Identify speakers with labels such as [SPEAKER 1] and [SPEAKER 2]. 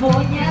[SPEAKER 1] Voy